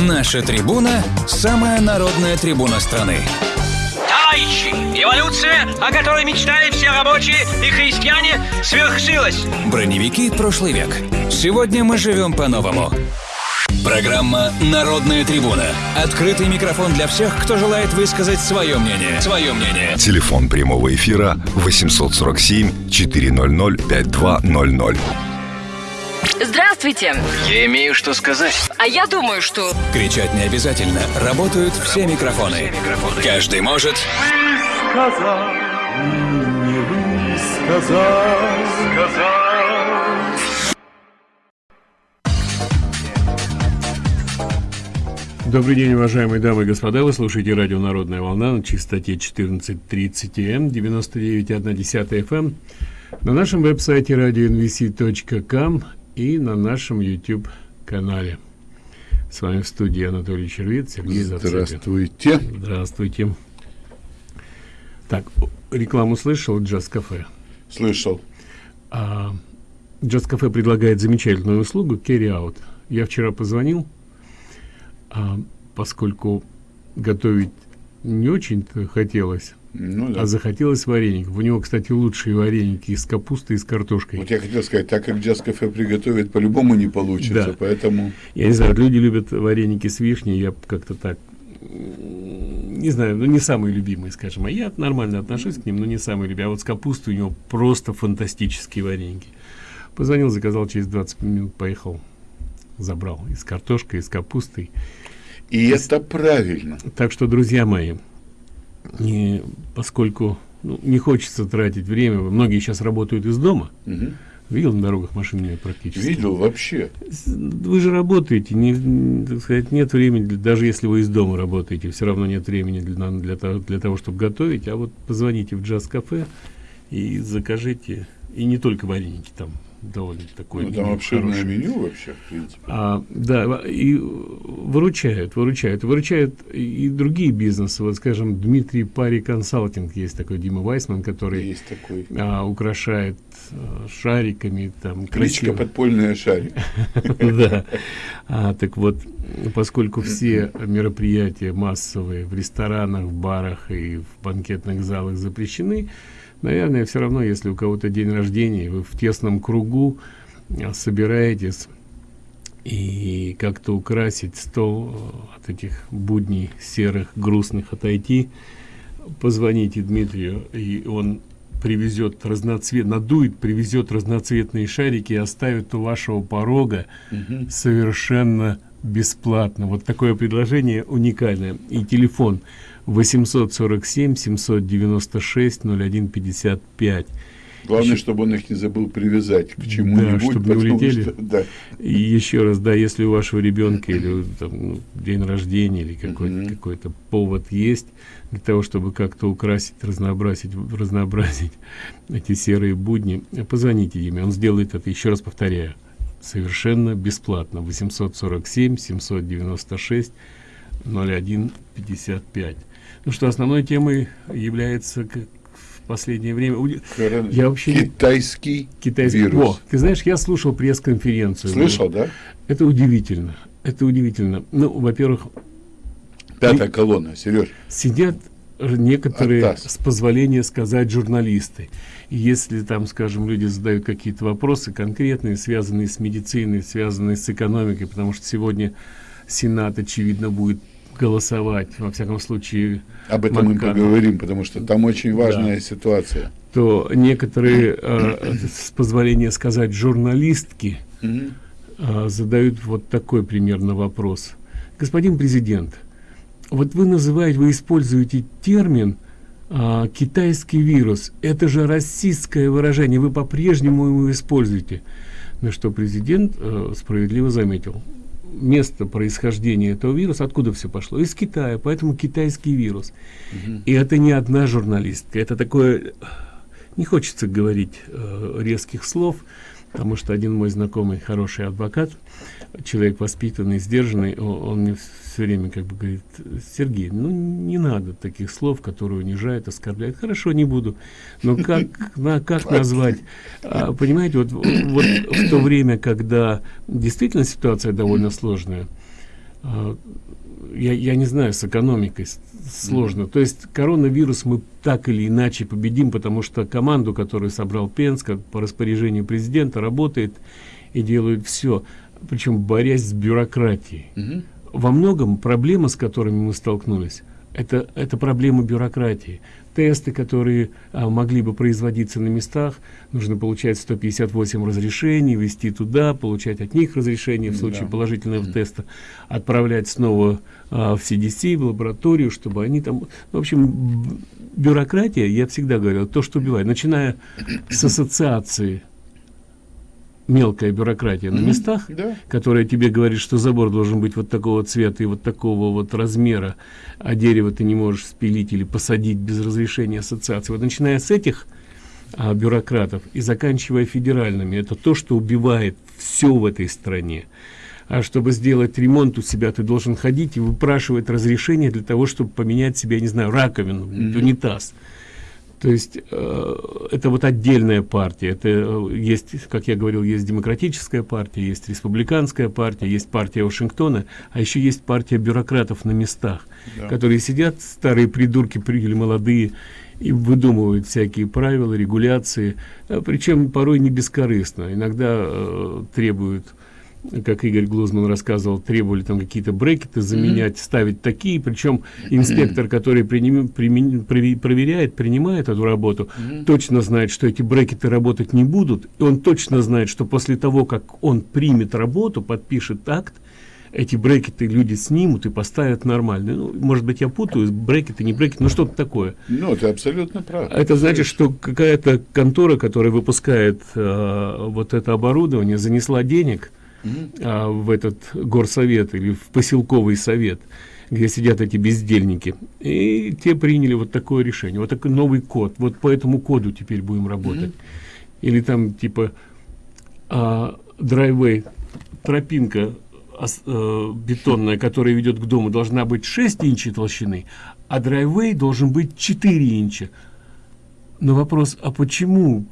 Наша трибуна – самая народная трибуна страны. Товарищи, эволюция, о которой мечтали все рабочие и христиане, свершилась. Броневики прошлый век. Сегодня мы живем по-новому. Программа «Народная трибуна». Открытый микрофон для всех, кто желает высказать свое мнение. Свое мнение. Телефон прямого эфира 847 400 5200. Здравствуйте. Я имею что сказать. А я думаю, что... Кричать не обязательно. Работают все микрофоны. Каждый может... сказал, не сказал, сказал. Добрый день, уважаемые дамы и господа. Вы слушаете радио «Народная волна» на частоте 1430 М, 99,1 FM, на нашем веб-сайте radionvc.com и на нашем YouTube-канале. С вами в студии Анатолий Червит, Сергей Зацепин. Здравствуйте. Здравствуйте. Так, рекламу слышал «Джаз-кафе»? Слышал. А, «Джаз-кафе» предлагает замечательную услугу «Carry Out». Я вчера позвонил, а, поскольку готовить не очень-то хотелось, Ну да. а захотелось вареников. У него, кстати, лучшие вареники из капусты и с картошкой. Вот я хотел сказать, так как джаз-кафе приготовит, по-любому не получится, Да. поэтому... Я не знаю, люди любят вареники с вишней, я как-то так, не знаю, ну не самые любимые, скажем, а я нормально отношусь к ним, но не самые любимые. А вот с капустой у него просто фантастические вареники. Позвонил, заказал, через 20 минут поехал, забрал и с картошкой, и с капустой. И это правильно. Так что, друзья мои, не, поскольку ну, не хочется тратить время, многие сейчас работают из дома, Мгм. видел на дорогах машин нет практически. Видел вообще. Вы же работаете, не, так сказать, нет времени, для- даже если вы из дома работаете, все равно нет времени для, для, того, для того, чтобы готовить, а вот позвоните в джаз-кафе и закажите, и не только вареники, там довольно такое Ну, там меню обширное хорошее. меню вообще, в принципе. А, да, и выручают, выручают. Выручают и другие бизнесы. Вот, скажем, Дмитрий Пари Консалтинг, есть такой Дима Вайсман, который Есть такой. а, украшает а, шариками, там, Кличка красиво. подпольная шарик. Да. А, так вот, поскольку все мероприятия массовые в ресторанах, в барах и в банкетных залах запрещены, наверное, все равно, если у кого-то день рождения, вы в тесном кругу а, собираетесь и как-то украсить стол э, от этих будней серых, грустных отойти, позвоните Дмитрию, и он привезет разноцвет, надует, привезет разноцветные шарики и оставит у вашего порога совершенно бесплатно. Вот такое предложение уникальное. И телефон 847 796 0155. Главное, Еще- чтобы он их не забыл привязать к чему-нибудь. чтобы не улетели. что- да. И еще раз, да, если у вашего ребенка или там, ну, день рождения или какой-то Мгм. какой-то повод есть для того, чтобы как-то украсить, разнообразить, разнообразить эти серые будни, позвоните Диме, он сделает это, еще раз повторяю, совершенно бесплатно. 847 796 0155. Ну что, основной темой является как в последнее время уди- Корон- Я вообще Китайский китайский. вирус. О, ты знаешь, я слушал пресс-конференцию. Слышал, да? Это удивительно. Это удивительно. Ну, во-первых, Пятая колонна, Сереж. сидят некоторые, Атас. с позволения сказать, журналисты. И если там, скажем, люди задают какие-то вопросы конкретные, связанные с медициной, связанные с экономикой, потому что сегодня Сенат, очевидно, будет голосовать, во всяком случае, Об этом мы Макаров. поговорим, потому что там очень важная ситуация. то некоторые, э, с позволения сказать, журналистки, а, задают вот такой примерно вопрос. Господин президент, вот вы называете, вы используете термин а, китайский вирус. Это же российское выражение, вы по-прежнему его используете. На что президент э, справедливо заметил. Место происхождения этого вируса, откуда все пошло? Из Китая, поэтому китайский вирус. И это не одна журналистка, это такое не хочется говорить э, резких слов, потому что один мой знакомый, хороший адвокат, человек воспитанный, сдержанный, он мне все время как бы говорит, Сергей, ну не надо таких слов, которые унижают, оскорбляют. Хорошо, не буду. Но как, на, как назвать? А, понимаете, вот, вот в то время, когда действительно ситуация довольно сложная, а, я, я не знаю, с экономикой сложно. То есть коронавирус мы так или иначе победим, потому что команду, которую собрал Пенс, по распоряжению президента, работает и делает все, причем борясь с бюрократией. -hmm. Во многом проблемы, с которыми мы столкнулись, это, это проблема бюрократии тесты, которые а, могли бы производиться на местах, нужно получать 158 разрешений, вести туда, получать от них разрешение в случае да. положительного mm -hmm. теста, отправлять снова а, в CDC, в лабораторию, чтобы они там... В общем, бюрократия, я всегда говорил, то, что убивает, начиная с ассоциации мелкая бюрократия на местах, да. которая тебе говорит, что забор должен быть вот такого цвета и вот такого вот размера, а дерево ты не можешь спилить или посадить без разрешения ассоциации. Вот начиная с этих а, бюрократов и заканчивая федеральными, это то, что убивает все в этой стране. А чтобы сделать ремонт у себя, ты должен ходить и выпрашивать разрешение для того, чтобы поменять себе, я не знаю, раковину, mm -hmm. унитаз. То есть э, это вот отдельная партия. Это э, есть, как я говорил, есть демократическая партия, есть республиканская партия, есть партия Вашингтона, а еще есть партия бюрократов на местах, да. которые сидят, старые придурки или молодые, и выдумывают всякие правила, регуляции, а, причем порой не бескорыстно. Иногда э, требуют как Игорь Глузман рассказывал, требовали там какие-то брекеты заменять, mm -hmm. ставить такие, причем инспектор, который приним, примен, проверяет, принимает эту работу, mm -hmm. точно знает, что эти брекеты работать не будут, и он точно знает, что после того, как он примет работу, подпишет акт, эти брекеты люди снимут и поставят нормальные. Ну, может быть, я путаю, брекеты, не брекеты, но что-то такое. Ну, это абсолютно правда. Это значит, что какая-то контора, которая выпускает э, вот это оборудование, занесла денег, а, в этот горсовет или в поселковый совет, где сидят эти бездельники. И те приняли вот такое решение, вот такой новый код. Вот по этому коду теперь будем работать. Mm -hmm. Или там типа а, драйвей, тропинка а, бетонная, которая ведет к дому, должна быть 6 инчей толщины, а драйвей должен быть 4 инча на вопрос, а почему?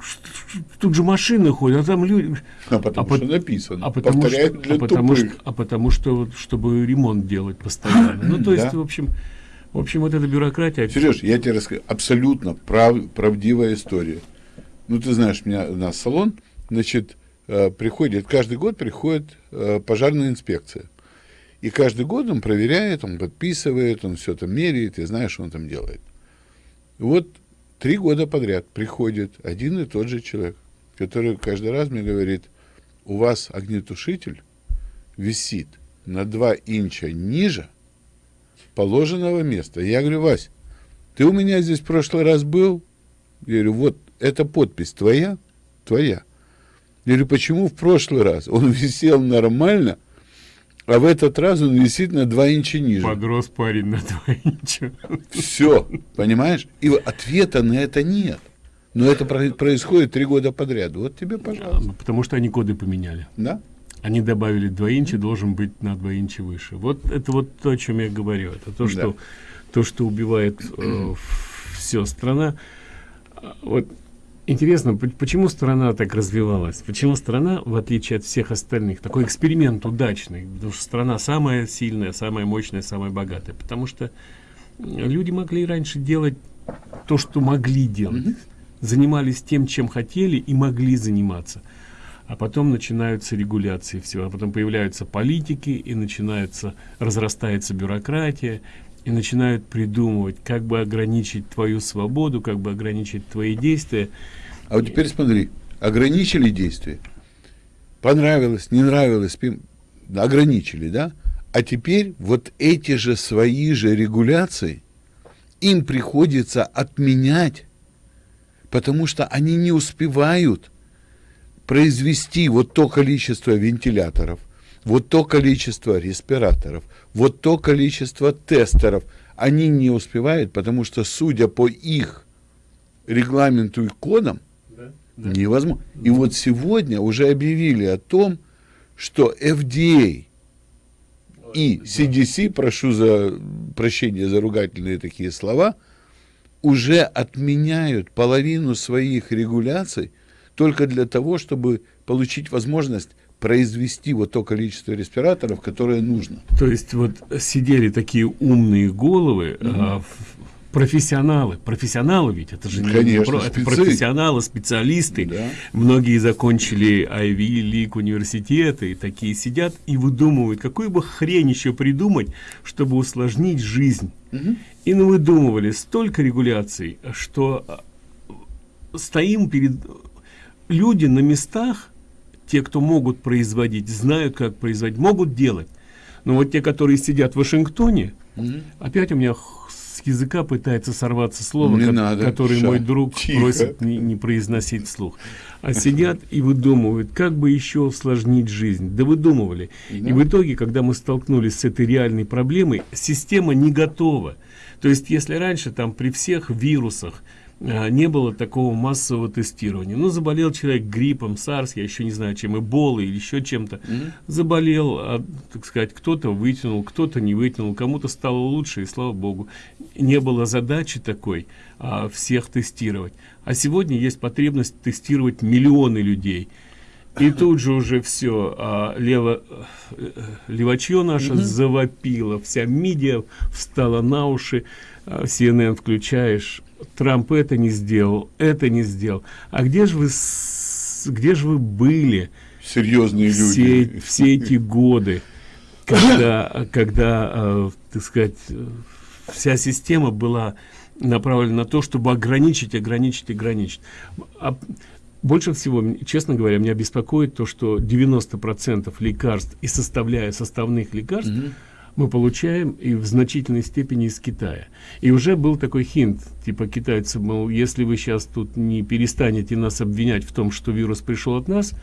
Тут же машины ходят, а там люди... А потому а что по... написано. А потому, что, для а, потому что, а потому что, чтобы ремонт делать постоянно. Ну, то есть, да. в общем, в общем, вот эта бюрократия... Сереж, я тебе расскажу, абсолютно прав, правдивая история. Ну, ты знаешь, у меня у нас салон, значит, э, приходит, каждый год приходит э, пожарная инспекция. И каждый год он проверяет, он подписывает, он все там меряет, и знаешь, что он там делает. Вот Три года подряд приходит один и тот же человек, который каждый раз мне говорит, у вас огнетушитель висит на 2 инча ниже положенного места. Я говорю, Вась, ты у меня здесь в прошлый раз был? Я говорю, вот эта подпись твоя? Твоя. Я говорю, почему в прошлый раз он висел нормально, а в этот раз он висит на 2 инча ниже. Подрос парень на 2 инча. Все, понимаешь? И ответа на это нет. Но это происходит три года подряд. Вот тебе, пожалуйста. Потому что они коды поменяли. Да? Они добавили 2 инча, должен быть на 2 инча выше. Вот это вот то, о чем я говорю. Это то, что, да. то, что убивает э, все. Страна. Вот Интересно, почему страна так развивалась? Почему страна, в отличие от всех остальных, такой эксперимент удачный? Потому что страна самая сильная, самая мощная, самая богатая. Потому что люди могли раньше делать то, что могли делать. Mm -hmm. Занимались тем, чем хотели и могли заниматься. А потом начинаются регуляции всего. А потом появляются политики и начинается, разрастается бюрократия и начинают придумывать, как бы ограничить твою свободу, как бы ограничить твои действия. А вот теперь смотри, ограничили действия, понравилось, не нравилось, ограничили, да? А теперь вот эти же свои же регуляции им приходится отменять, потому что они не успевают произвести вот то количество вентиляторов, вот то количество респираторов, вот то количество тестеров, они не успевают, потому что, судя по их регламенту и кодам, да, да. невозможно. И вот сегодня уже объявили о том, что FDA и CDC, прошу за прощения за ругательные такие слова, уже отменяют половину своих регуляций только для того, чтобы получить возможность произвести вот то количество респираторов, которое нужно. То есть вот сидели такие умные головы, угу. а, профессионалы, профессионалы ведь, это же Конечно, не про, это профессионалы, специалисты. Да. Многие закончили Ivy League университеты, и такие сидят и выдумывают, какую бы хрень еще придумать, чтобы усложнить жизнь. Угу. И ну выдумывали столько регуляций, что а, стоим перед люди на местах, те, кто могут производить, знают, как производить, могут делать. Но вот те, которые сидят в Вашингтоне, угу. опять у меня с языка пытается сорваться слово, не ко надо, которое ша, мой друг тихо. просит не, не произносить вслух. А сидят и выдумывают, как бы еще усложнить жизнь. Да выдумывали. Да. И в итоге, когда мы столкнулись с этой реальной проблемой, система не готова. То есть, если раньше там при всех вирусах, не было такого массового тестирования. Ну, заболел человек гриппом, сарс, я еще не знаю, чем, эболой или еще чем-то. Mm -hmm. Заболел, а, так сказать, кто-то вытянул, кто-то не вытянул, кому-то стало лучше, и слава богу. Не было задачи такой а, всех тестировать. А сегодня есть потребность тестировать миллионы людей. И тут же уже все, а, лево, э, левачье наше mm -hmm. завопило, вся медиа встала на уши, а, CNN включаешь, Трамп это не сделал, это не сделал. А где же вы, где же вы были? Серьезные все, люди. Все эти годы, когда, когда э, так сказать, вся система была направлена на то, чтобы ограничить, ограничить, ограничить. А больше всего, честно говоря, меня беспокоит то, что 90% лекарств и составляя составных лекарств, mm -hmm мы получаем и в значительной степени из Китая. И уже был такой хинт, типа китайцы, мол, если вы сейчас тут не перестанете нас обвинять в том, что вирус пришел от нас,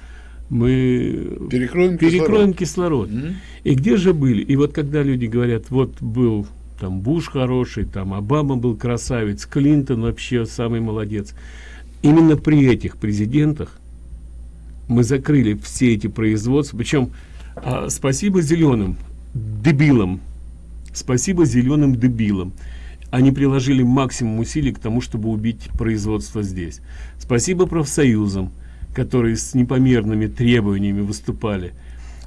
мы перекроем, перекроем кислород. кислород. Mm -hmm. И где же были? И вот когда люди говорят, вот был там Буш хороший, там Обама был красавец, Клинтон вообще самый молодец. Именно при этих президентах мы закрыли все эти производства, причем а, спасибо зеленым, дебилам. Спасибо зеленым дебилам. Они приложили максимум усилий к тому, чтобы убить производство здесь. Спасибо профсоюзам, которые с непомерными требованиями выступали.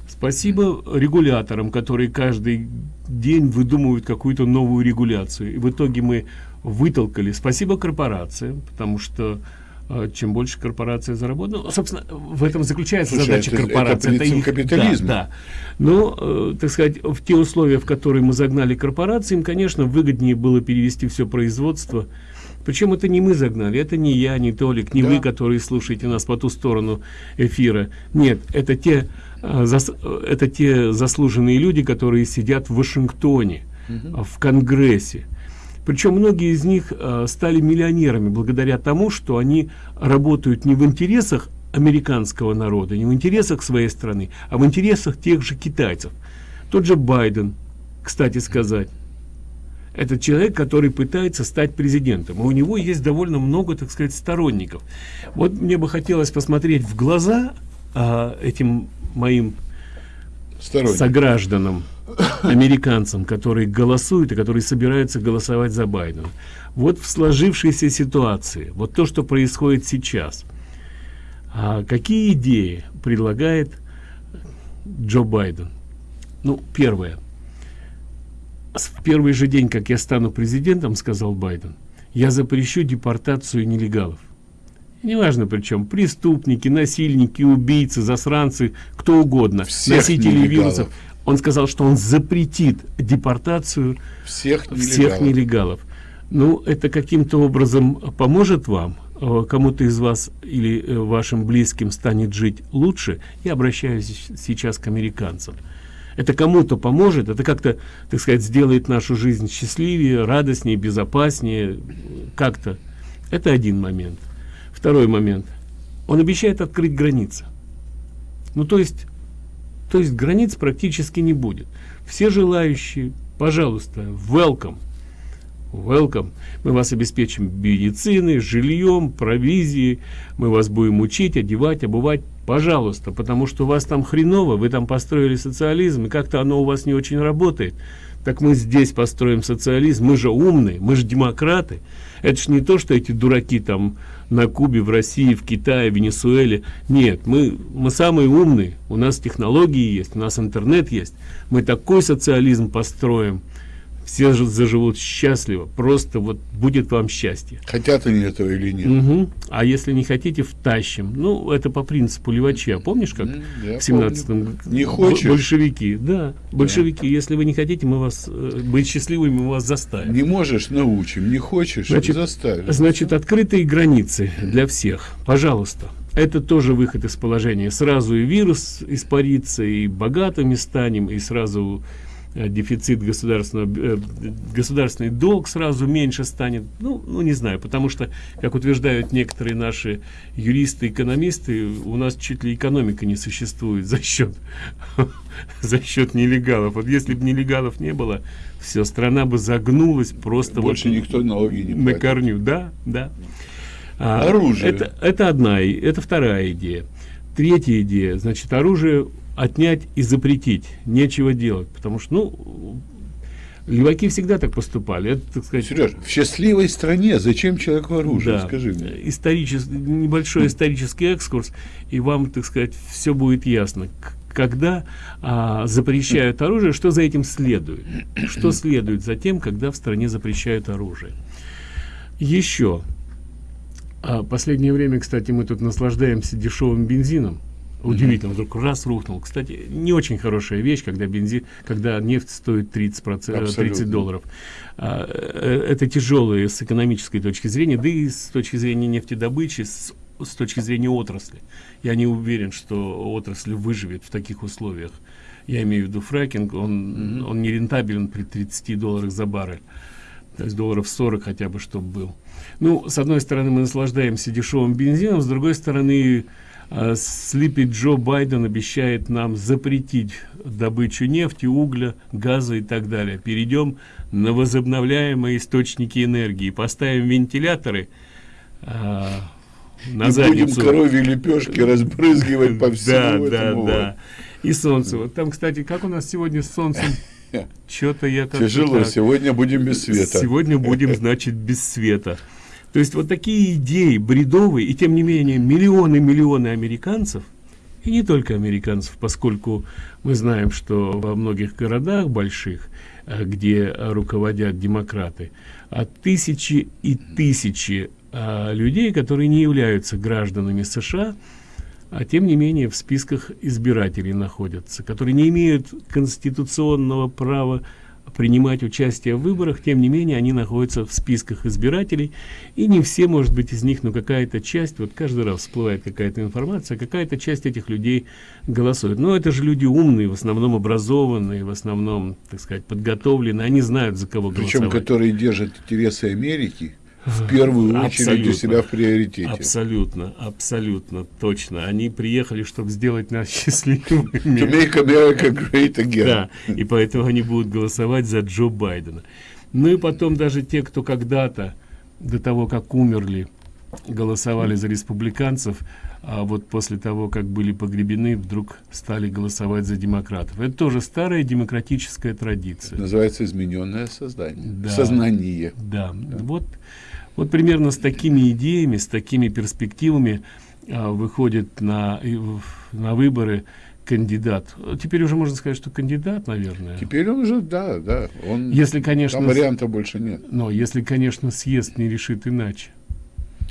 Спасибо регуляторам, которые каждый день выдумывают какую-то новую регуляцию. И в итоге мы вытолкали. Спасибо корпорациям, потому что чем больше корпорация заработала. Ну, собственно, в этом заключается Слушай, задача это, корпорации. Это, это их капитализм. Да, да. Но, э, так сказать, в те условия, в которые мы загнали корпорации, им, конечно, выгоднее было перевести все производство. Причем это не мы загнали, это не я, не Толик, не да. вы, которые слушаете нас по ту сторону эфира. Нет, это те, э, зас, это те заслуженные люди, которые сидят в Вашингтоне, угу. в Конгрессе причем многие из них э, стали миллионерами благодаря тому, что они работают не в интересах американского народа, не в интересах своей страны, а в интересах тех же китайцев. Тот же Байден, кстати сказать, это человек, который пытается стать президентом. И у него есть довольно много, так сказать, сторонников. Вот мне бы хотелось посмотреть в глаза а, этим моим согражданам, американцам, которые голосуют и которые собираются голосовать за Байдена. Вот в сложившейся ситуации, вот то, что происходит сейчас, а какие идеи предлагает Джо Байден? Ну, первое. В первый же день, как я стану президентом, сказал Байден, я запрещу депортацию нелегалов. Неважно причем, преступники, насильники, убийцы, засранцы, кто угодно, Всех носители нелегалов. вирусов он сказал, что он запретит депортацию всех нелегалов. Всех нелегалов. Ну, это каким-то образом поможет вам, э, кому-то из вас или э, вашим близким станет жить лучше. Я обращаюсь сейчас к американцам. Это кому-то поможет, это как-то, так сказать, сделает нашу жизнь счастливее, радостнее, безопаснее, как-то. Это один момент. Второй момент. Он обещает открыть границы. Ну, то есть то есть границ практически не будет. Все желающие, пожалуйста, welcome. Welcome. Мы вас обеспечим медициной, жильем, провизией. Мы вас будем учить, одевать, обувать. Пожалуйста, потому что у вас там хреново, вы там построили социализм, и как-то оно у вас не очень работает. Так мы здесь построим социализм, мы же умные, мы же демократы. Это ж не то, что эти дураки там на Кубе, в России, в Китае, в Венесуэле. Нет, мы, мы самые умные, у нас технологии есть, у нас интернет есть. Мы такой социализм построим, все же заживут счастливо, просто вот будет вам счастье. Хотят они этого или нет? Угу. А если не хотите, втащим. Ну, это по принципу Левача. Помнишь, как Я в 17-м Не хочешь? большевики? Да, большевики. Если вы не хотите, мы вас э, быть счастливыми, мы вас заставим. Не можешь, научим. Не хочешь, Значит, заставим. Значит, открытые границы для всех. Пожалуйста. Это тоже выход из положения. Сразу и вирус испарится, и богатыми станем, и сразу дефицит государственного, э, государственный долг сразу меньше станет. Ну, ну, не знаю, потому что, как утверждают некоторые наши юристы, экономисты, у нас чуть ли экономика не существует за счет, за счет нелегалов. Вот если бы нелегалов не было, все, страна бы загнулась просто Больше вот никто налоги не на платит. корню. Да, да. А, Оружие. Это, это одна, это вторая идея. Третья идея, значит, оружие отнять и запретить. Нечего делать, потому что, ну, леваки всегда так поступали. Это, так сказать, Сереж, в счастливой стране зачем человеку оружие? да, Скажи мне. историчес- небольшой исторический экскурс, и вам, так сказать, все будет ясно. Когда а, запрещают оружие, что за этим следует? Что следует за тем, когда в стране запрещают оружие? Еще. А, последнее время, кстати, мы тут наслаждаемся дешевым бензином. Удивительно, вдруг раз рухнул. Кстати, не очень хорошая вещь, когда бензин, когда нефть стоит 30, 30 Абсолютно. долларов. А, э, это тяжелое с экономической точки зрения, да и с точки зрения нефтедобычи, с, с точки зрения отрасли. Я не уверен, что отрасль выживет в таких условиях. Я имею в виду фракинг, он, он не рентабелен при 30 долларах за баррель. То есть долларов 40 хотя бы, чтобы был. Ну, с одной стороны, мы наслаждаемся дешевым бензином, с другой стороны, Слипи Джо Байден обещает нам запретить добычу нефти, угля, газа и так далее. Перейдем на возобновляемые источники энергии, поставим вентиляторы э, на И будем задницу. коровьи лепешки разбрызгивать по всему Да, да, этому. да. И солнце. Вот там, кстати, как у нас сегодня с солнцем? Что-то я Тяжело, сегодня будем без света. Сегодня будем, значит, без света. То есть вот такие идеи бредовые, и тем не менее миллионы-миллионы американцев, и не только американцев, поскольку мы знаем, что во многих городах больших, э, где руководят демократы, а тысячи и тысячи а, людей, которые не являются гражданами США, а тем не менее в списках избирателей находятся, которые не имеют конституционного права принимать участие в выборах, тем не менее они находятся в списках избирателей, и не все, может быть, из них, но какая-то часть, вот каждый раз всплывает какая-то информация, какая-то часть этих людей голосует. Но это же люди умные, в основном образованные, в основном, так сказать, подготовленные, они знают, за кого Причем, голосовать. которые держат интересы Америки в первую очередь у Абсолютно. себя в приоритете. Абсолютно, абсолютно, точно. Они приехали, чтобы сделать нас To счастливыми. make America great again. Да, и поэтому они будут голосовать за Джо Байдена. Ну и потом даже те, кто когда-то, до того, как умерли, голосовали за республиканцев, а вот после того, как были погребены, вдруг стали голосовать за демократов. Это тоже старая демократическая традиция. Называется измененное создание. Да. Сознание. Да, вот, вот примерно с такими идеями, с такими перспективами а, выходит на, на выборы кандидат. Теперь уже можно сказать, что кандидат, наверное. Теперь он уже, да, да. Он, Если, конечно, там варианта больше нет. Но если, конечно, съезд не решит иначе.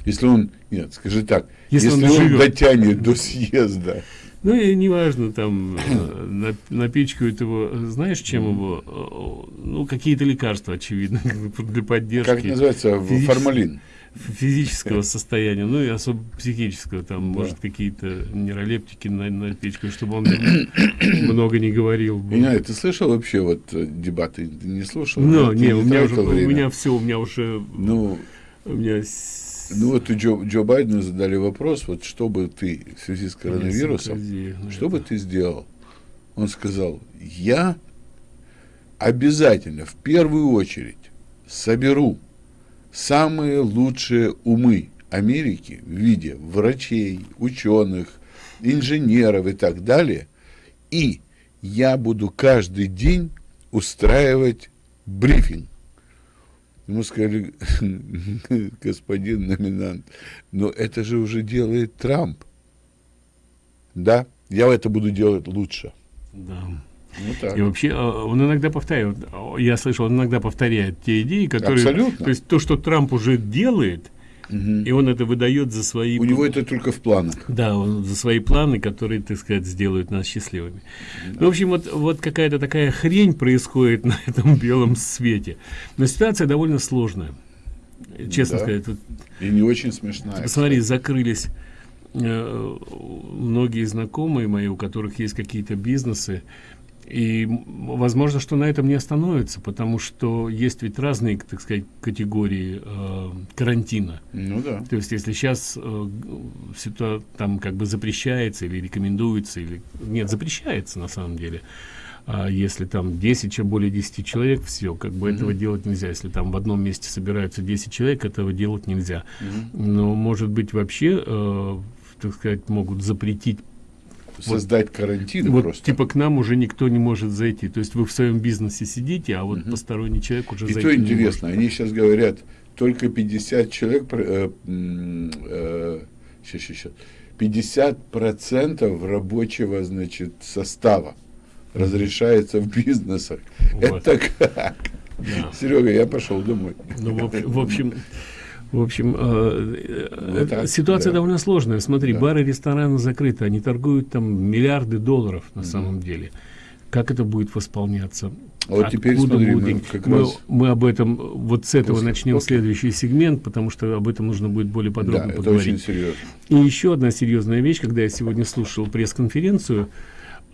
Если он, нет, скажи так, Если если, он он, дотянет до съезда, Ну и неважно, там э, на- напичкают его, знаешь, чем его, ну, какие-то лекарства, очевидно, для поддержки. как называется, физически- формалин. физического состояния, ну и особо психического, там, может, какие-то нейролептики на, напичкают, чтобы он много не говорил. Я не знаю, ты слышал вообще вот э, дебаты? Ты не слушал? Ты не, у меня уже, у меня все, у меня уже, Ну, у меня... ну вот у Джо, Джо Байдену задали вопрос, вот что бы ты в связи с коронавирусом, ну, что бы ты сделал? Он сказал, я обязательно в первую очередь соберу самые лучшие умы Америки в виде врачей, ученых, инженеров и так далее, и я буду каждый день устраивать брифинг Ему сказали, господин номинант, но это же уже делает Трамп. Да, я это буду делать лучше. Да. Ну, так. И вообще, э, он иногда повторяет, я слышал, он иногда повторяет те идеи, которые... Абсолютно. То есть то, что Трамп уже делает, и он это выдает за свои... У него это только в планах. Да, он за свои планы, которые, так сказать, сделают нас счастливыми. Ну, в общем, вот, вот какая-то такая хрень происходит на этом белом свете. Но ситуация довольно сложная. Честно Да. сказать, вот И не очень смешная. Посмотри, закрылись э, многие знакомые мои, у которых есть какие-то бизнесы, и возможно, что на этом не остановится, потому что есть ведь разные, так сказать, категории э, карантина. Ну да. То есть, если сейчас э, ситуа- там как бы запрещается или рекомендуется, или нет, запрещается на самом деле. А если там 10, чем более 10 человек, все, как бы этого делать нельзя. Если там в одном месте собираются 10 человек, этого делать нельзя. Но, может быть, вообще, э, так сказать, могут запретить Создать карантин вот просто. типа к нам уже никто не может зайти. То есть вы в своем бизнесе сидите, а вот посторонний человек уже И зайти то не интересно, может. они сейчас говорят, только 50 человек, э, э, щас, щас, 50 процентов рабочего, значит, состава разрешается в бизнесах. Вот. Это как? Серега, я пошел домой. Ну, в в общем, в общем, э, э, так, ситуация да. довольно сложная. Смотри, Да. бары, рестораны закрыты, они торгуют там миллиарды долларов на самом деле. Как это будет восполняться? А вот теперь смотри, мы деньги? как мы, раз- мы об этом вот с этого После- начнем окей. следующий сегмент, потому что об этом нужно будет более Да, подробно это поговорить. очень серьезно. И еще одна серьезная вещь, когда я сегодня слушал пресс-конференцию,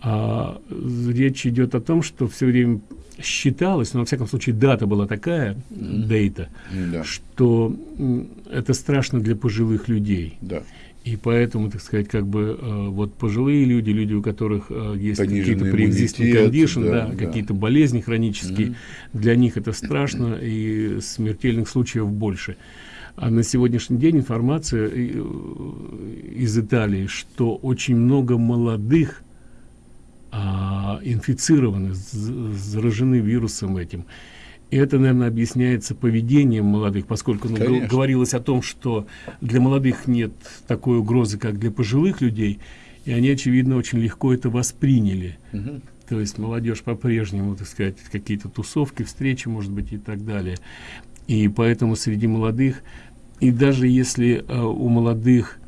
а, речь идет о том, что все время считалось, но во всяком случае дата была такая, дейта, Да, что это страшно для пожилых людей. да. И поэтому, так сказать, как бы э, вот пожилые люди, люди, у которых э, есть какие-то иммунитет, condition, да, да, какие-то болезни хронические, для них это страшно, и смертельных случаев больше. А на сегодняшний день информация э, из Италии, что очень много молодых а, инфицированы, заражены вирусом этим. И это, наверное, объясняется поведением молодых, поскольку ну, Конечно. говорилось о том, что для молодых нет такой угрозы, как для пожилых людей, и они, очевидно, очень легко это восприняли. То есть молодежь по-прежнему, так сказать, какие-то тусовки, встречи, может быть, и так далее. И поэтому среди молодых, и даже если э, у молодых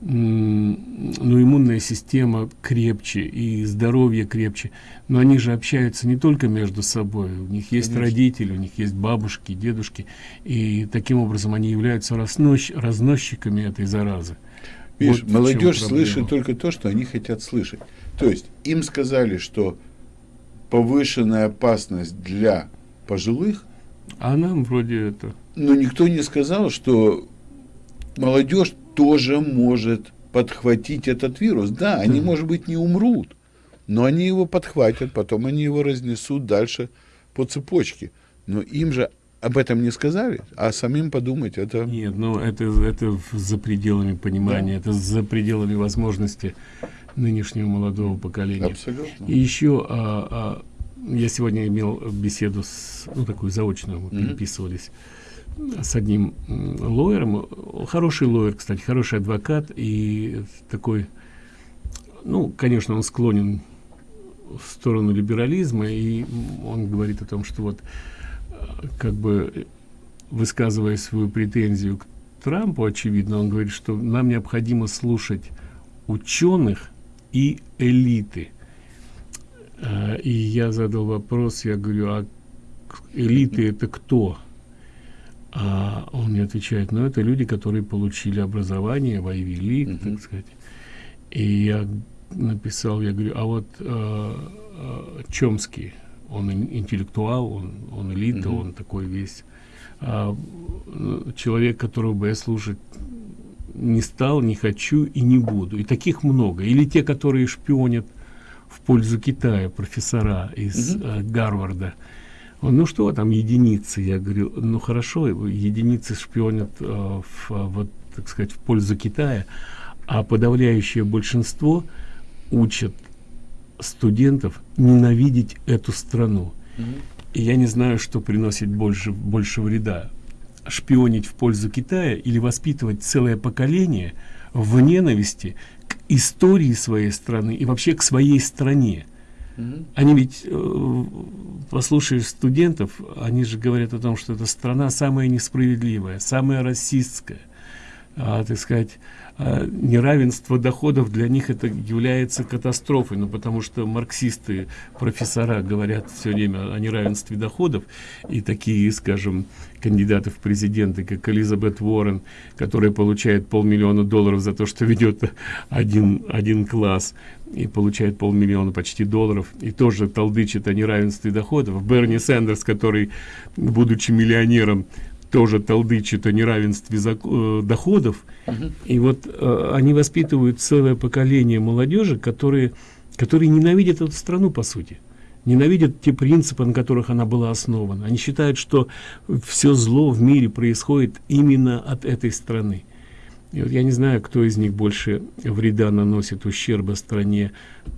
ну, иммунная система крепче и здоровье крепче, но они же общаются не только между собой, у них есть родители, у них есть бабушки, дедушки, и таким образом они являются разнос- разносчиками этой заразы. Видишь, Вот молодежь слышит только то, что они хотят слышать. То есть им сказали, что повышенная опасность для пожилых, А нам вроде это... но никто не сказал, что молодежь тоже может подхватить этот вирус. Да, они, может быть, не умрут, но они его подхватят, потом они его разнесут дальше по цепочке. Но им же об этом не сказали, а самим подумать, это... Нет, ну это, это за пределами понимания, это за пределами возможности нынешнего молодого поколения. Абсолютно. И еще а, а, я сегодня имел беседу с, ну такую заочную, мы переписывались с одним лоером, хороший лоер, кстати, хороший адвокат и такой, ну, конечно, он склонен в сторону либерализма, и он говорит о том, что вот э, как бы высказывая свою претензию к Трампу, очевидно, он говорит, что нам необходимо слушать ученых и элиты. Э, И я задал вопрос, я говорю, а элиты это кто? А он мне отвечает, ну это люди, которые получили образование в Ivy League, так сказать. И я написал, я говорю, а вот э, э, Чомский, он ин- интеллектуал, он, он элита, он такой весь ну, человек, которого бы я слушать не стал, не хочу и не буду. И таких много. Или те, которые шпионят в пользу Китая, профессора из э, Гарварда. Он, ну что там единицы? Я говорю, ну хорошо, единицы шпионят э, в, вот, так сказать, в пользу Китая, а подавляющее большинство учат студентов ненавидеть эту страну. И я не знаю, что приносит больше, больше вреда. Шпионить в пользу Китая или воспитывать целое поколение в ненависти к истории своей страны и вообще к своей стране. Они ведь, э, студентов, они же говорят о том, что эта страна самая несправедливая, самая расистская, а, так сказать, неравенство доходов для них это является катастрофой, ну потому что марксисты, профессора говорят все время о неравенстве доходов, и такие, скажем, кандидаты в президенты, как Элизабет Уоррен, которая получает полмиллиона долларов за то, что ведет один, один класс, и получает полмиллиона почти долларов, и тоже толдычит о неравенстве доходов. Берни Сандерс, который, будучи миллионером, тоже толдычит о неравенстве э, доходов. Uh И вот э, они воспитывают целое поколение молодежи, которые, которые ненавидят эту страну, по сути. Ненавидят те принципы, на которых она была основана. Они считают, что все зло в мире происходит именно от этой страны. И вот я не знаю, кто из них больше вреда наносит ущерба стране.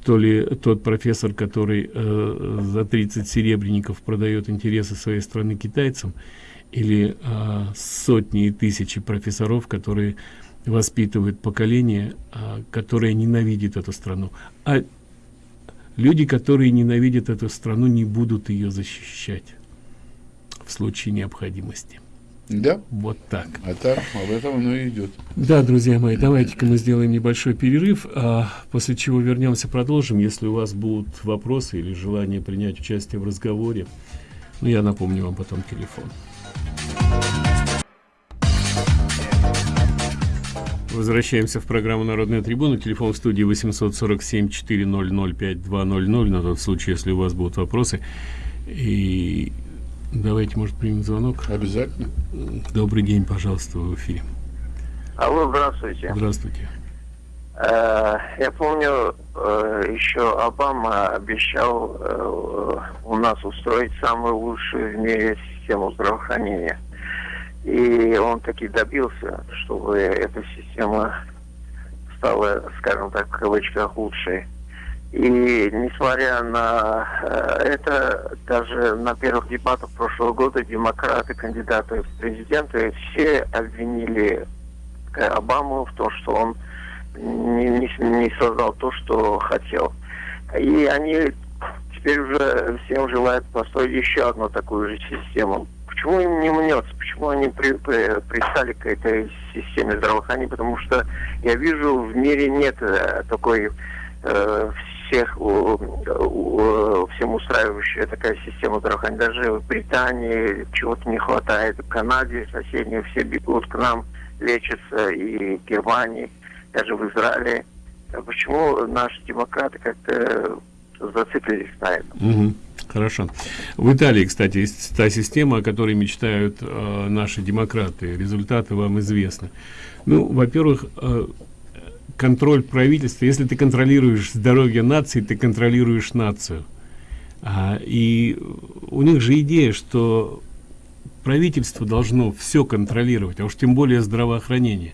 То ли тот профессор, который э, за 30 серебряников продает интересы своей страны китайцам, или а, сотни и тысячи профессоров, которые воспитывают поколение, а, которое ненавидит эту страну. А люди, которые ненавидят эту страну, не будут ее защищать в случае необходимости. Да. Вот так. А так, об этом оно и идет. Да, друзья мои, давайте-ка мы сделаем небольшой перерыв, а после чего вернемся, продолжим. Если у вас будут вопросы или желание принять участие в разговоре, ну, я напомню вам потом телефон. Возвращаемся в программу «Народная трибуна». Телефон в студии 847-400-5200 на тот случай, если у вас будут вопросы. И давайте, может, примем звонок. Обязательно. Добрый день, пожалуйста, в эфире. Алло, здравствуйте. Здравствуйте. Э, я помню, э, еще Обама обещал э, нас устроить самую лучшую в мире систему здравоохранения. И он таки добился, чтобы эта система стала, скажем так, в кавычках лучшей. И несмотря на это, даже на первых дебатах прошлого года демократы, кандидаты в президенты, все обвинили Обаму в том, что он не, не, не создал то, что хотел. И они теперь уже всем желают построить еще одну такую же систему. Почему им не мнется? Почему они при, при, пристали к этой системе здравоохранения? Потому что я вижу, в мире нет э, такой э, всех у, у, всем устраивающая такая система здравоохранения. Даже в Британии чего-то не хватает, в Канаде соседние все бегут к нам лечатся, и в Германии даже в Израиле. А почему наши демократы как-то зациклились на этом? Угу. Хорошо. В Италии, кстати, есть та система, о которой мечтают э, наши демократы. Результаты вам известны. Ну, во-первых, э, контроль правительства. Если ты контролируешь здоровье нации, ты контролируешь нацию. А, и у них же идея, что правительство должно все контролировать, а уж тем более здравоохранение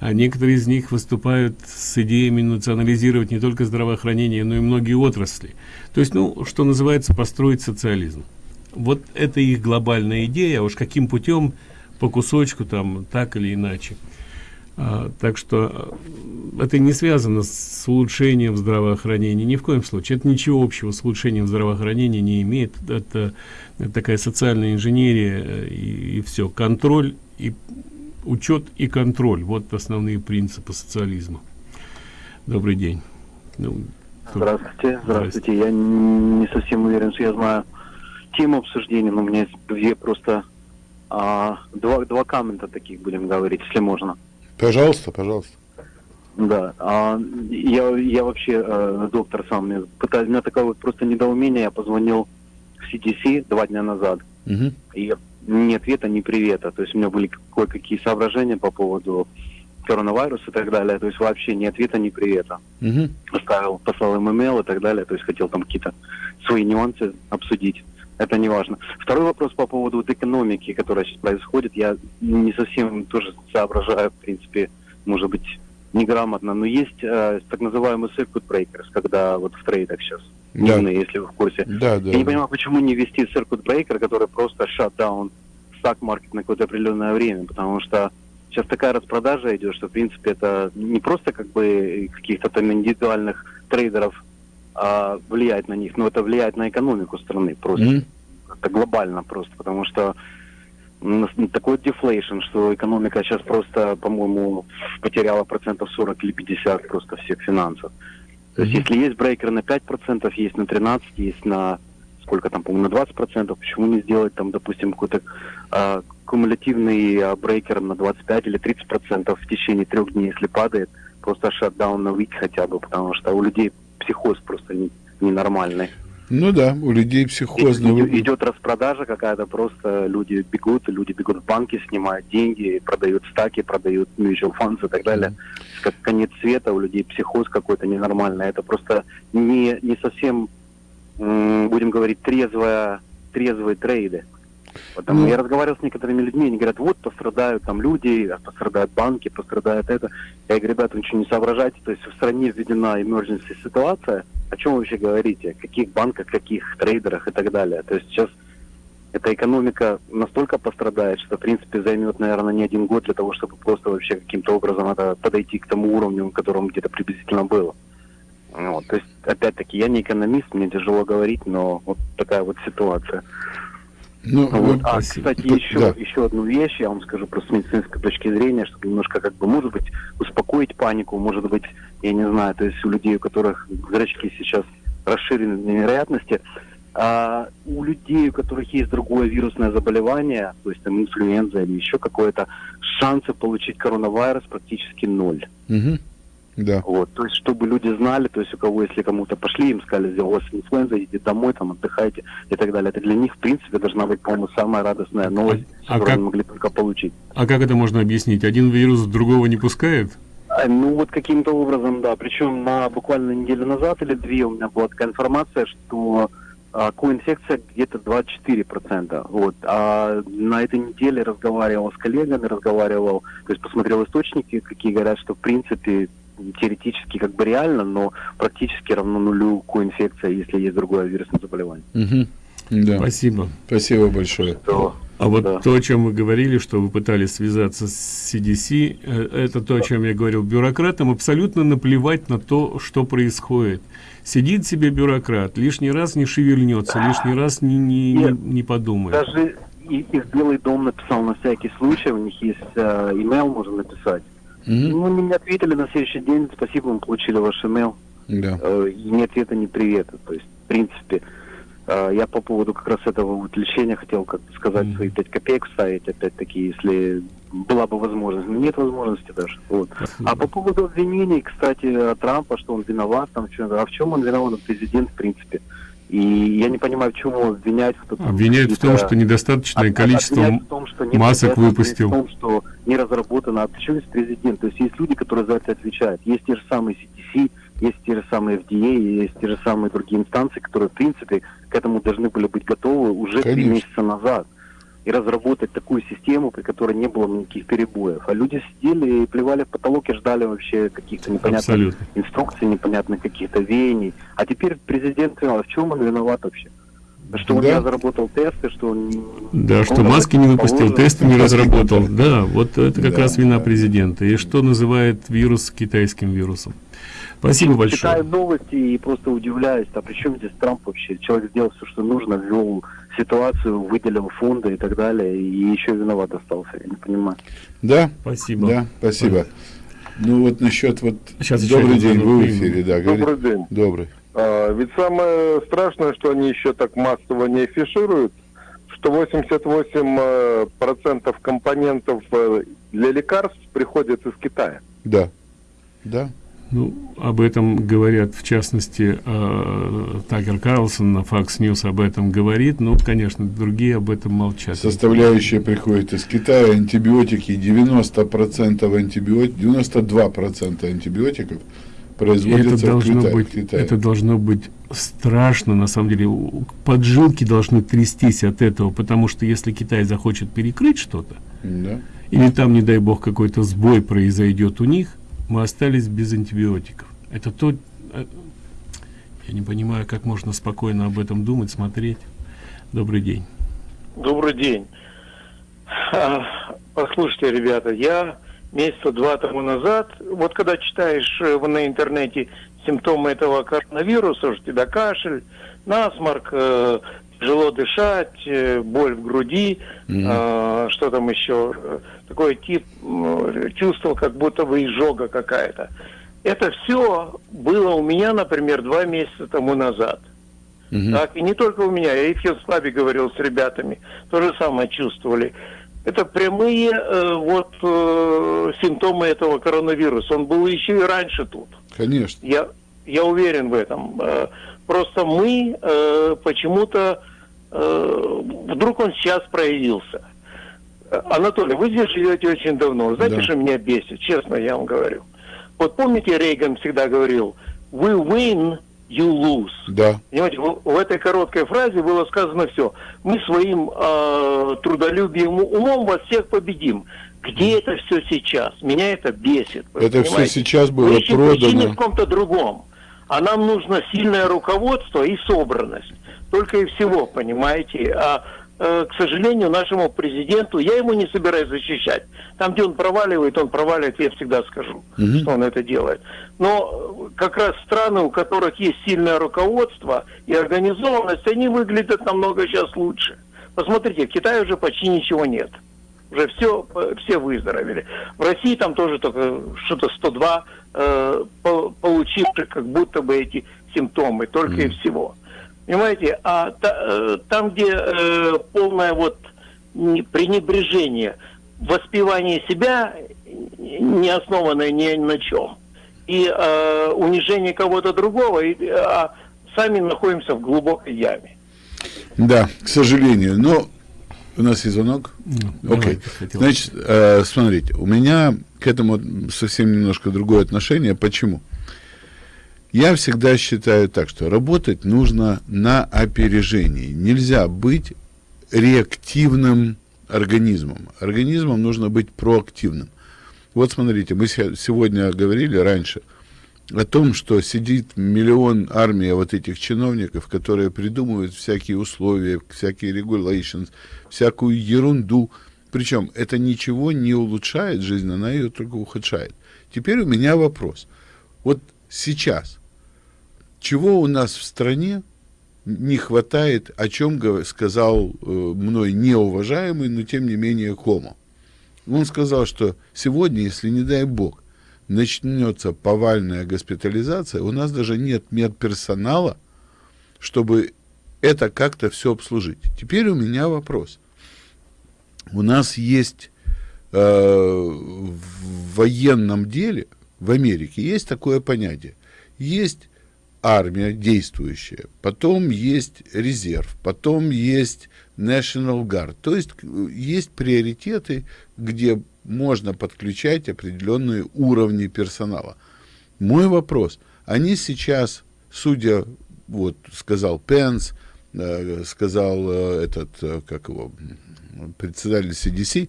а некоторые из них выступают с идеями национализировать не только здравоохранение, но и многие отрасли. То есть, ну, что называется, построить социализм. Вот это их глобальная идея, а уж каким путем, по кусочку, там, так или иначе. А, так что а, это не связано с улучшением здравоохранения, ни в коем случае. Это ничего общего с улучшением здравоохранения не имеет. Это, это такая социальная инженерия э, и, и все. Контроль и учет и контроль. Вот основные принципы социализма. Добрый день. Ну, здравствуйте здравствуйте. Я не совсем уверен что я знаю тему обсуждения но у меня есть две просто а, два два коммента таких будем говорить если можно. Пожалуйста пожалуйста. Да, а, я, я вообще э, доктор сам, пытаюсь, у меня такое вот просто недоумение, я позвонил в CDC два дня назад, угу. и ни ответа, ни привета. То есть у меня были кое-какие соображения по поводу коронавируса и так далее. То есть вообще ни ответа, ни привета. Угу. Оставил, послал им имейл и так далее. То есть хотел там какие-то свои нюансы обсудить. Это не важно. Второй вопрос по поводу вот экономики, которая сейчас происходит. Я не совсем тоже соображаю, в принципе, может быть, неграмотно. Но есть э, так называемые circuit breakers, когда вот в трейдах сейчас дневные, да. если вы в курсе. Да, да. Я не понимаю, почему не ввести circuit breaker, который просто shutdown stock market на какое-то определенное время, потому что сейчас такая распродажа идет, что, в принципе, это не просто как бы каких-то там индивидуальных трейдеров а, влияет на них, но это влияет на экономику страны просто. Mm-hmm. Это глобально просто, потому что такой дефлейшн, что экономика сейчас просто, по-моему, потеряла процентов 40 или 50 просто всех финансов. То есть, если есть брейкер на 5%, есть на 13%, есть на сколько там, по-моему, на 20%, почему не сделать там, допустим, какой-то э, кумулятивный э, брейкер на 25 или 30% в течение трех дней, если падает, просто шатдаун на week хотя бы, потому что у людей психоз просто не, ненормальный. Ну да, у людей психоз. Идет, идет распродажа какая-то, просто люди бегут, люди бегут в банки, снимают деньги, продают стаки, продают mutual funds и так далее. Как конец света, у людей психоз какой-то ненормальный. Это просто не, не совсем, будем говорить, трезвая, трезвые трейды. Потому mm. я разговаривал с некоторыми людьми, они говорят, вот пострадают там люди, пострадают банки, пострадает это. Я говорю, ребята, вы ничего не соображайте, то есть в стране введена emergency ситуация, о чем вы вообще говорите, каких банках, каких трейдерах и так далее. То есть сейчас эта экономика настолько пострадает, что, в принципе, займет, наверное, не один год для того, чтобы просто вообще каким-то образом это подойти к тому уровню, которому где-то приблизительно было. Вот, то есть, опять-таки, я не экономист, мне тяжело говорить, но вот такая вот ситуация. Ну, вот. А, спасибо. кстати, еще, да. еще одну вещь, я вам скажу просто с медицинской точки зрения, чтобы немножко, как бы, может быть, успокоить панику, может быть, я не знаю, то есть у людей, у которых зрачки сейчас расширены до невероятности, а у людей, у которых есть другое вирусное заболевание, то есть там инфлюенза или еще какое-то, шансы получить коронавирус практически ноль. Угу. Да. Вот, то есть, чтобы люди знали, то есть, у кого, если кому-то пошли, им сказали, у вас инфлюенза, идите домой, там, отдыхайте и так далее. Это для них, в принципе, должна быть, по-моему, самая радостная новость, а, которую как, они могли только получить. А как это можно объяснить? Один вирус другого не пускает? А, ну, вот каким-то образом, да. Причем на буквально неделю назад или две у меня была такая информация, что а, коинфекция где-то 24%. Вот. А на этой неделе разговаривал с коллегами, разговаривал, то есть посмотрел источники, какие говорят, что в принципе теоретически как бы реально, но практически равно нулю коинфекция, если есть другое вирусное заболевание. Угу. Да. Спасибо. Спасибо большое. Что? А вот да. то, о чем вы говорили, что вы пытались связаться с CDC, э, это то, о чем я говорил. Бюрократам абсолютно наплевать на то, что происходит. Сидит себе бюрократ, лишний раз не шевельнется, лишний раз не, не, не, не подумает. Даже и, и в Белый дом написал на всякий случай, у них есть э, email, можно написать. Mm-hmm. Ну, мне ответили на следующий день, спасибо, мы получили ваш email. Да. Э, ни ответа, ни привета. То есть, в принципе, э, я по поводу как раз этого вот лечения хотел как сказать mm-hmm. свои пять копеек вставить, опять-таки, если была бы возможность. Но нет возможности даже. Вот. А по поводу обвинений, кстати, Трампа, что он виноват, там, что, а в чем он виноват, президент, в принципе. И я не понимаю, в чем его обвинять. Кто обвиняют в том, что недостаточное количество в том, что масок выпустил. В том, что не разработано. А есть президент? То есть есть люди, которые за это отвечают. Есть те же самые CDC, есть те же самые FDA, есть те же самые другие инстанции, которые, в принципе, к этому должны были быть готовы уже три месяца назад и разработать такую систему, при которой не было никаких перебоев. А люди сидели и плевали в потолок и ждали вообще каких-то непонятных Абсолютно. инструкций, непонятных каких-то веяний. А теперь президент сказал, а в чем он виноват вообще? Что он да. не разработал тесты, что он... Да, что маски не выпустил, тесты не разработал. Да, вот это как да, раз вина да. президента. И что называет вирус китайским вирусом. Спасибо большое. Читаю новости и просто удивляюсь, а при чем здесь Трамп вообще? Человек сделал все, что нужно, ввел ситуацию, выделил фонды и так далее, и еще виноват остался, я не понимаю. Да, спасибо. Да, спасибо. Ну вот насчет вот... Сейчас Добрый день, вы в эфире, да. Добрый говорит. день. Добрый. А, ведь самое страшное, что они еще так массово не афишируют, что 88% э, компонентов э, для лекарств приходят из Китая. Да, да. Ну, об этом говорят, в частности, э, Такер Карлсон на Fox News об этом говорит, ну, конечно, другие об этом молчат. Составляющие приходят из Китая, антибиотики, 90% антибиотиков, 92% антибиотиков производятся это должно в Китае, быть, Китае. Это должно быть страшно, на самом деле, поджилки должны трястись от этого, потому что если Китай захочет перекрыть что-то, да. или там, не дай бог, какой-то сбой произойдет у них, мы остались без антибиотиков. Это то... Э, Я не понимаю, как можно спокойно об этом думать, смотреть. Добрый день. Добрый день. Послушайте, ребята, я месяца два тому назад, вот когда читаешь э, на интернете симптомы этого коронавируса, что у тебя кашель, насморк, э, тяжело дышать, э, боль в груди, mm-hmm. что там еще, такой тип чувствовал, как будто бы изжога какая-то. Это все было у меня, например, два месяца тому назад. Mm-hmm. Так, и не только у меня, я и в Хилслабе говорил с ребятами, то же самое чувствовали. Это прямые э, вот э, симптомы этого коронавируса. Он был еще и раньше тут. Конечно. Я, я уверен в этом. Э, просто мы э, почему-то э, вдруг он сейчас проявился. Анатолий, вы здесь живете очень давно. Знаете, да. что меня бесит? Честно, я вам говорю. Вот помните, Рейган всегда говорил, we win you lose. Да. Понимаете, в, в этой короткой фразе было сказано все. Мы своим э, трудолюбием умом вас всех победим. Где это все сейчас? Меня это бесит. Это все сейчас было Причина, продано. В каком-то другом. А нам нужно сильное руководство и собранность. Только и всего, понимаете. А к сожалению, нашему президенту, я ему не собираюсь защищать. Там, где он проваливает, он проваливает, я всегда скажу, угу. что он это делает. Но как раз страны, у которых есть сильное руководство и организованность, они выглядят намного сейчас лучше. Посмотрите, в Китае уже почти ничего нет. Уже все, все выздоровели. В России там тоже только что-то 102 э, получивших как будто бы эти симптомы, только mm. и всего. Понимаете, а та, э, там, где э, полное вот пренебрежение, воспевание себя, не основанное ни на чем, и э, унижение кого-то другого, и, а сами находимся в глубокой яме. Да, к сожалению. Но у нас есть звонок? Ну, Окей. Okay. Значит, э, смотрите, у меня к этому совсем немножко другое отношение. Почему? Я всегда считаю так, что работать нужно на опережении. Нельзя быть реактивным организмом. Организмом нужно быть проактивным. Вот смотрите, мы сегодня говорили раньше о том, что сидит миллион армия вот этих чиновников, которые придумывают всякие условия, всякие regulations, всякую ерунду. Причем это ничего не улучшает жизнь, она ее только ухудшает. Теперь у меня вопрос. Вот сейчас чего у нас в стране не хватает, о чем сказал э, мной неуважаемый, но тем не менее Кома. Он сказал, что сегодня, если не дай бог, начнется повальная госпитализация, у нас даже нет медперсонала, чтобы это как-то все обслужить. Теперь у меня вопрос. У нас есть э, в военном деле, в Америке, есть такое понятие. Есть армия действующая, потом есть резерв, потом есть National Guard. То есть есть приоритеты, где можно подключать определенные уровни персонала. Мой вопрос, они сейчас, судя, вот сказал Пенс, э, сказал э, этот, э, как его, председатель CDC,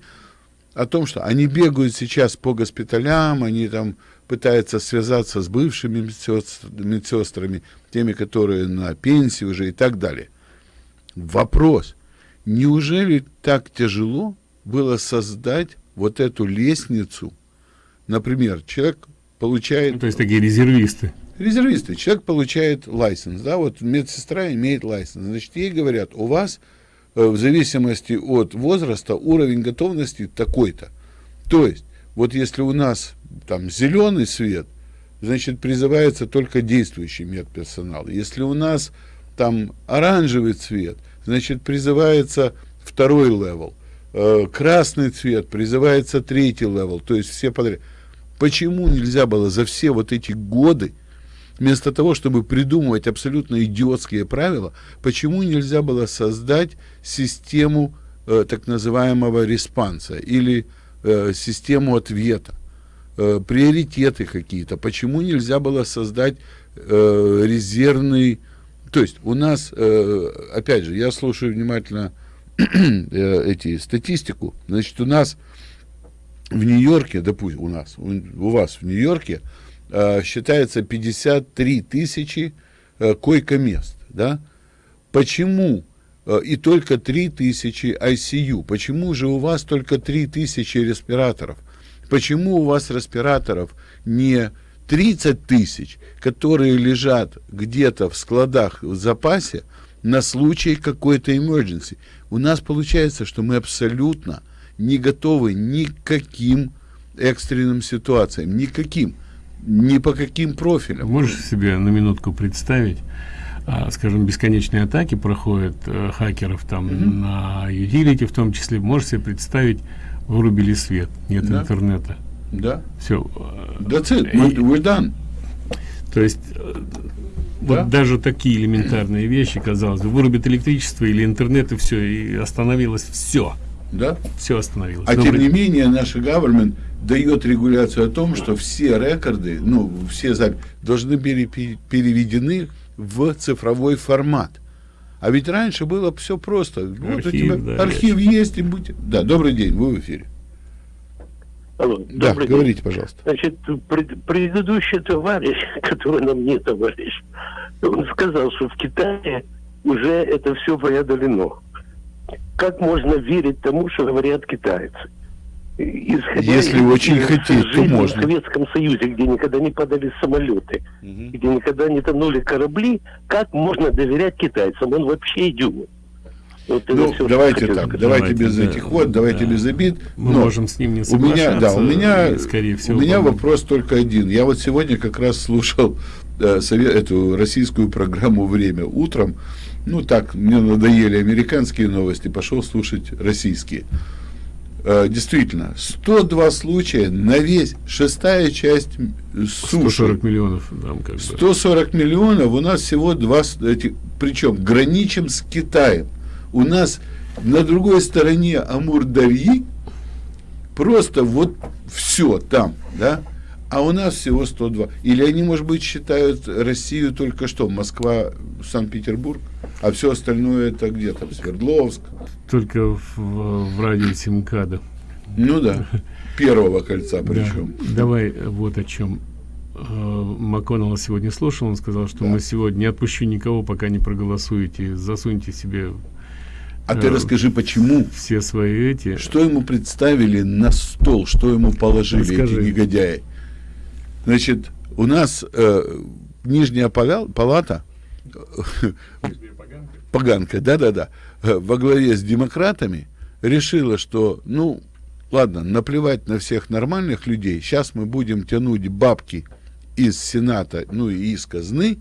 о том, что они бегают сейчас по госпиталям, они там пытается связаться с бывшими медсестрами, теми, которые на пенсии уже и так далее. Вопрос, неужели так тяжело было создать вот эту лестницу? Например, человек получает... Ну, то есть такие резервисты. Резервисты. Человек получает лайсенс, да, вот медсестра имеет лайсенс. Значит, ей говорят, у вас э, в зависимости от возраста уровень готовности такой-то. То есть, вот если у нас там зеленый свет, значит, призывается только действующий медперсонал. Если у нас там оранжевый цвет, значит, призывается второй level. Э, красный цвет призывается третий level, то есть все подряд. Почему нельзя было за все вот эти годы, вместо того, чтобы придумывать абсолютно идиотские правила, почему нельзя было создать систему э, так называемого response а или э, систему ответа? Э, приоритеты какие-то. Почему нельзя было создать э, резервный... То есть у нас, э, опять же, я слушаю внимательно э, эти статистику. Значит, у нас в Нью-Йорке, допустим, у нас, у, у вас в Нью-Йорке э, считается 53 тысячи э, койко-мест, да? Почему э, и только 3000 ICU? Почему же у вас только 3000 респираторов? Почему у вас респираторов не 30 тысяч, которые лежат где-то в складах в запасе на случай какой-то emergency? У нас получается, что мы абсолютно не готовы никаким экстренным ситуациям, никаким, ни по каким профилям. Можешь себе на минутку представить, а, скажем, бесконечные атаки проходят э, хакеров там mm -hmm. на utility в том числе, можешь себе представить, вырубили свет, нет да. интернета. Да. Все. That's it. We're, done. То есть э, да? вот даже такие элементарные вещи, казалось бы, вырубит электричество или интернет и все, и остановилось все. Да? Все остановилось. А Добрый... тем не менее наш government дает регуляцию о том, что все рекорды, ну, все записи должны были переведены в цифровой формат. А ведь раньше было все просто. Архив, вот у тебя да, архив есть и будь. Да, добрый день, вы в эфире. Алло, да, говорите, день. пожалуйста. Значит, пред, предыдущий товарищ, который нам не товарищ, он сказал, что в Китае уже это все преодолено. Как можно верить тому, что говорят китайцы? Исходя Если из, очень из хотеть, то можно. в Советском Союзе, где никогда не падали самолеты, угу. где никогда не тонули корабли, как можно доверять китайцам? Он вообще идиот. Вот ну, все, давайте так, сказать. давайте без да, этих вот, давайте да. без обид. Мы Но можем с ним не соглашаться. У меня, да, у меня, скорее всего, у меня вопрос только один. Я вот сегодня как раз слушал э, совет, эту российскую программу «Время» утром. Ну так, мне надоели американские новости, пошел слушать российские. Э, действительно, 102 случая на весь, шестая часть суши. 140 миллионов. Там как бы. 140 миллионов, у нас всего два, причем граничим с Китаем. У нас на другой стороне Амур-Дарьи просто вот все там, да, а у нас всего 102. Или они, может быть, считают Россию только что, Москва, Санкт-Петербург, а все остальное это где там, Свердловск. Только в, в радиусе МКАДа. Ну да, первого кольца причем. Да. Давай вот о чем. Э, МакКоннелла сегодня слушал, он сказал, что да. мы сегодня не отпущу никого, пока не проголосуете, засуньте себе а ты расскажи, почему? Все свои эти. Что ему представили на стол, что ему положили Расскажи. эти негодяи? Значит, у нас э, нижняя палата, поганка, да-да-да, э, во главе с демократами решила, что, ну, ладно, наплевать на всех нормальных людей, сейчас мы будем тянуть бабки из Сената, ну и из казны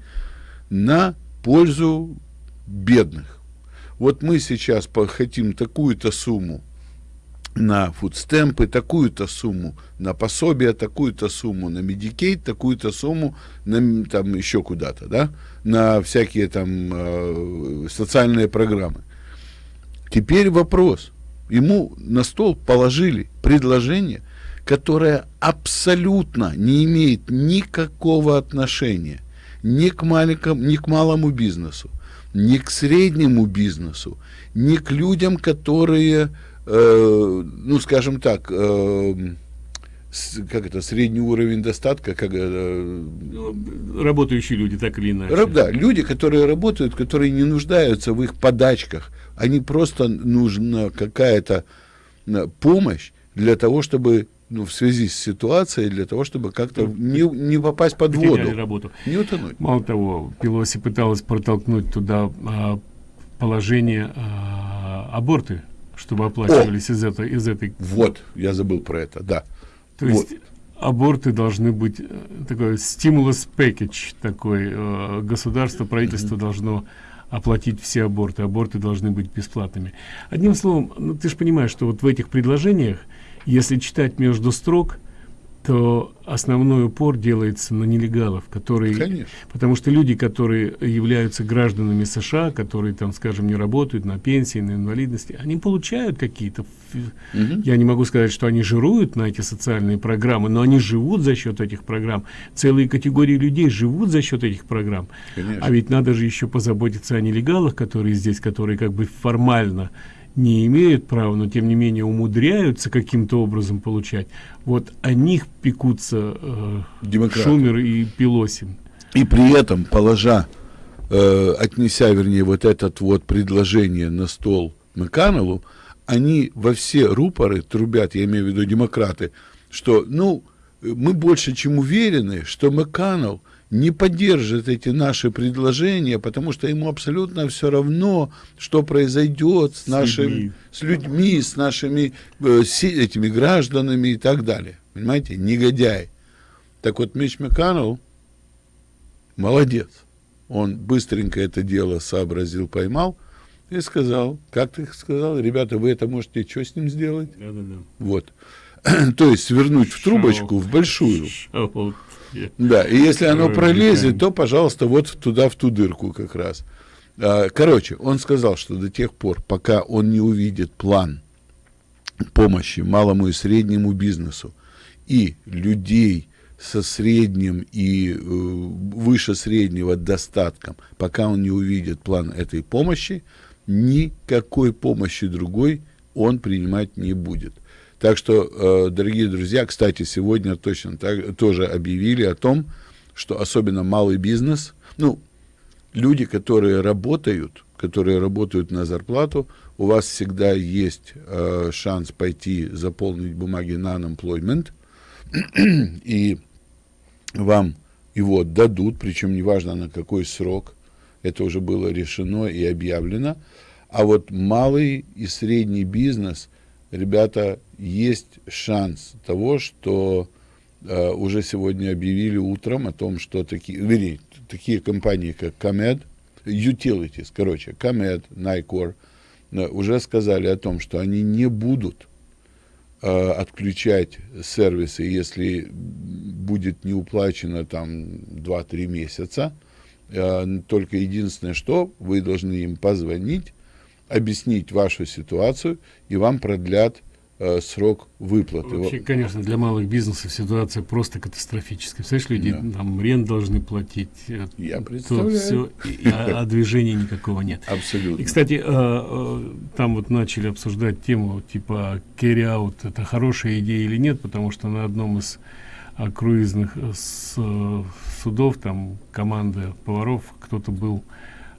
на пользу бедных. Вот мы сейчас хотим такую-то сумму на фудстемпы такую-то сумму, на пособие такую-то сумму, на медикейт такую-то сумму, на, там еще куда-то, да, на всякие там э, социальные программы. Теперь вопрос. Ему на стол положили предложение, которое абсолютно не имеет никакого отношения ни к, маленькому, ни к малому бизнесу, ни к среднему бизнесу, ни к людям, которые э, ну, скажем так, э, с, как это, средний уровень достатка, как э, ну, работающие люди, так или иначе. Раб, да, люди, которые работают, которые не нуждаются в их подачках, они просто нужна какая-то э, помощь для того, чтобы ну, в связи с ситуацией, для того, чтобы как-то не, не попасть под воду. работу. Не утонуть. Мало того, Пелоси пыталась протолкнуть туда а, положение а, аборты чтобы оплачивались О! из этой из этой вот я забыл про это да то вот. есть аборты должны быть э, такой стимулус package такой э, государство правительство mm -hmm. должно оплатить все аборты аборты должны быть бесплатными одним словом ну, ты же понимаешь что вот в этих предложениях если читать между строк то основной упор делается на нелегалов, которые, Конечно. потому что люди, которые являются гражданами США, которые там, скажем, не работают на пенсии, на инвалидности, они получают какие-то, угу. я не могу сказать, что они жируют на эти социальные программы, но они живут за счет этих программ. Целые категории людей живут за счет этих программ. Конечно. А ведь надо же еще позаботиться о нелегалах, которые здесь, которые как бы формально не имеют права, но тем не менее умудряются каким-то образом получать, вот о них пекутся э, Шумер и Пелосин. И при этом, положа э, отнеся, вернее, вот этот вот предложение на стол Маканелу, они во все рупоры трубят, я имею в виду демократы, что, ну, мы больше чем уверены, что Маканел не поддержит эти наши предложения, потому что ему абсолютно все равно, что произойдет с, людьми. с людьми, с нашими э, с этими гражданами и так далее. Понимаете, негодяй. Так вот, Мич Маканел молодец. Он быстренько это дело сообразил, поймал и сказал, как ты сказал, ребята, вы это можете что с ним сделать? Да, да, да. Вот. То есть свернуть в трубочку, в большую. Да, и если оно пролезет, то, пожалуйста, вот туда, в ту дырку как раз. А, короче, он сказал, что до тех пор, пока он не увидит план помощи малому и среднему бизнесу и людей со средним и э, выше среднего достатком, пока он не увидит план этой помощи, никакой помощи другой он принимать не будет. Так что, э, дорогие друзья, кстати, сегодня точно так, тоже объявили о том, что особенно малый бизнес, ну, люди, которые работают, которые работают на зарплату, у вас всегда есть э, шанс пойти заполнить бумаги на unemployment, и вам его дадут, причем неважно на какой срок, это уже было решено и объявлено. А вот малый и средний бизнес – ребята, есть шанс того, что э, уже сегодня объявили утром о том, что такие, вернее, такие компании, как Comed, Utilities, короче, Comed, Nycor, э, уже сказали о том, что они не будут э, отключать сервисы, если будет не уплачено там 2-3 месяца. Э, только единственное, что вы должны им позвонить объяснить вашу ситуацию, и вам продлят э, срок выплаты. Вообще, конечно, для малых бизнесов ситуация просто катастрофическая. Представляешь, люди да. там рент должны платить. Э, Я представляю. Все, и, а, а движения никакого нет. Абсолютно. И, кстати, э, э, там вот начали обсуждать тему, типа, carry out, это хорошая идея или нет, потому что на одном из э, круизных э, с, судов, там, команда поваров, кто-то был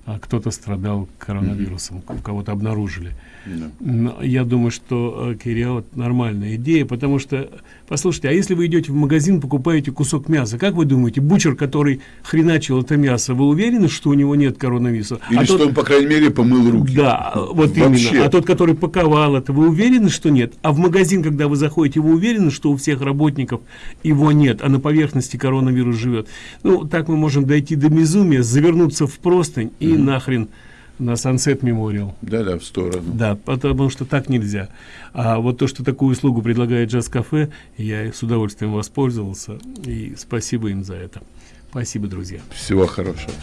а кто-то страдал коронавирусом, -hmm. кого-то обнаружили. Yeah. Я думаю, что э, Кириал нормальная идея, потому что, послушайте, а если вы идете в магазин, покупаете кусок мяса, как вы думаете, бучер, который хреначил это мясо, вы уверены, что у него нет коронавируса? Или а что тот... он, по крайней мере, помыл руки? Да, вот Вообще. именно. А тот, который паковал это, вы уверены, что нет? А в магазин, когда вы заходите, вы уверены, что у всех работников его нет, а на поверхности коронавирус живет? Ну, так мы можем дойти до безумия, завернуться в простынь и нахрен на Sunset Memorial. Да-да, в сторону. Да, потому что так нельзя. А вот то, что такую услугу предлагает Джаз-кафе, я с удовольствием воспользовался, и спасибо им за это. Спасибо, друзья. Всего хорошего.